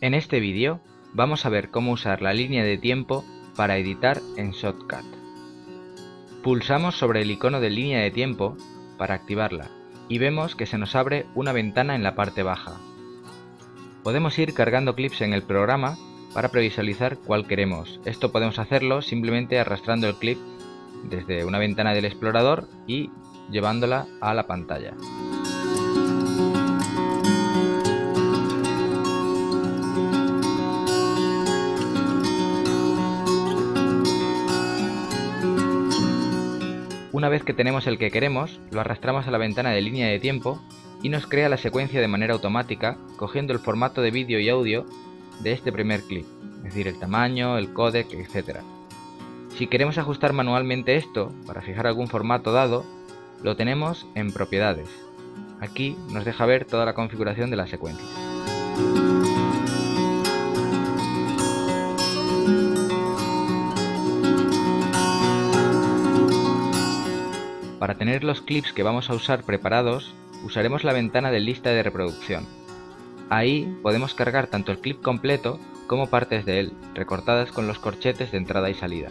En este vídeo vamos a ver cómo usar la línea de tiempo para editar en Shotcut. Pulsamos sobre el icono de línea de tiempo para activarla y vemos que se nos abre una ventana en la parte baja. Podemos ir cargando clips en el programa para previsualizar cuál queremos. Esto podemos hacerlo simplemente arrastrando el clip desde una ventana del explorador y llevándola a la pantalla. Una vez que tenemos el que queremos, lo arrastramos a la ventana de línea de tiempo y nos crea la secuencia de manera automática, cogiendo el formato de vídeo y audio de este primer clip, es decir, el tamaño, el codec, etc. Si queremos ajustar manualmente esto, para fijar algún formato dado, lo tenemos en propiedades. Aquí nos deja ver toda la configuración de la secuencia. Para tener los clips que vamos a usar preparados, usaremos la ventana de lista de reproducción. Ahí podemos cargar tanto el clip completo como partes de él, recortadas con los corchetes de entrada y salida.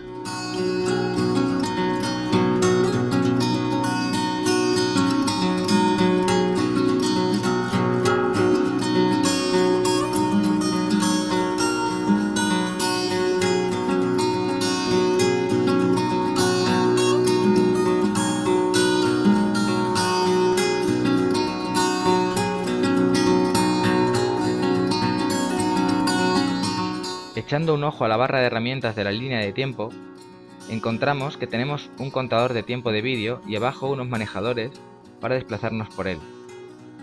Echando un ojo a la barra de herramientas de la línea de tiempo, encontramos que tenemos un contador de tiempo de vídeo y abajo unos manejadores para desplazarnos por él.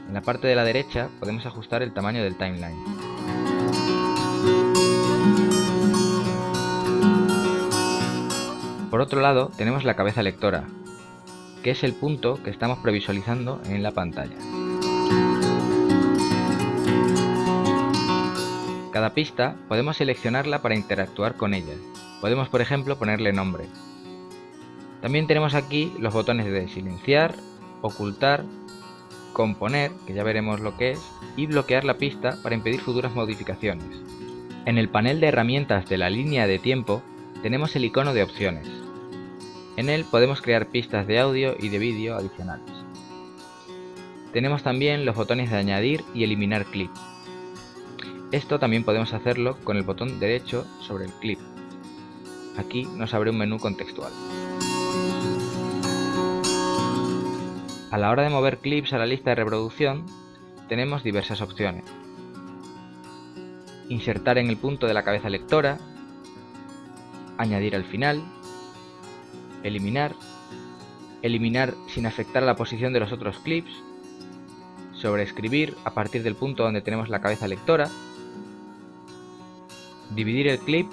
En la parte de la derecha podemos ajustar el tamaño del timeline. Por otro lado tenemos la cabeza lectora, que es el punto que estamos previsualizando en la pantalla. Cada pista podemos seleccionarla para interactuar con ella. Podemos por ejemplo ponerle nombre. También tenemos aquí los botones de silenciar, ocultar, componer, que ya veremos lo que es, y bloquear la pista para impedir futuras modificaciones. En el panel de herramientas de la línea de tiempo tenemos el icono de opciones. En él podemos crear pistas de audio y de vídeo adicionales. Tenemos también los botones de añadir y eliminar clip. Esto también podemos hacerlo con el botón derecho sobre el clip. Aquí nos abre un menú contextual. A la hora de mover clips a la lista de reproducción, tenemos diversas opciones. Insertar en el punto de la cabeza lectora, añadir al final, eliminar, eliminar sin afectar a la posición de los otros clips, sobreescribir a partir del punto donde tenemos la cabeza lectora, dividir el clip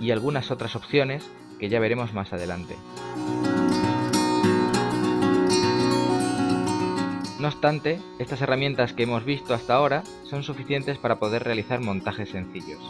y algunas otras opciones que ya veremos más adelante. No obstante, estas herramientas que hemos visto hasta ahora son suficientes para poder realizar montajes sencillos.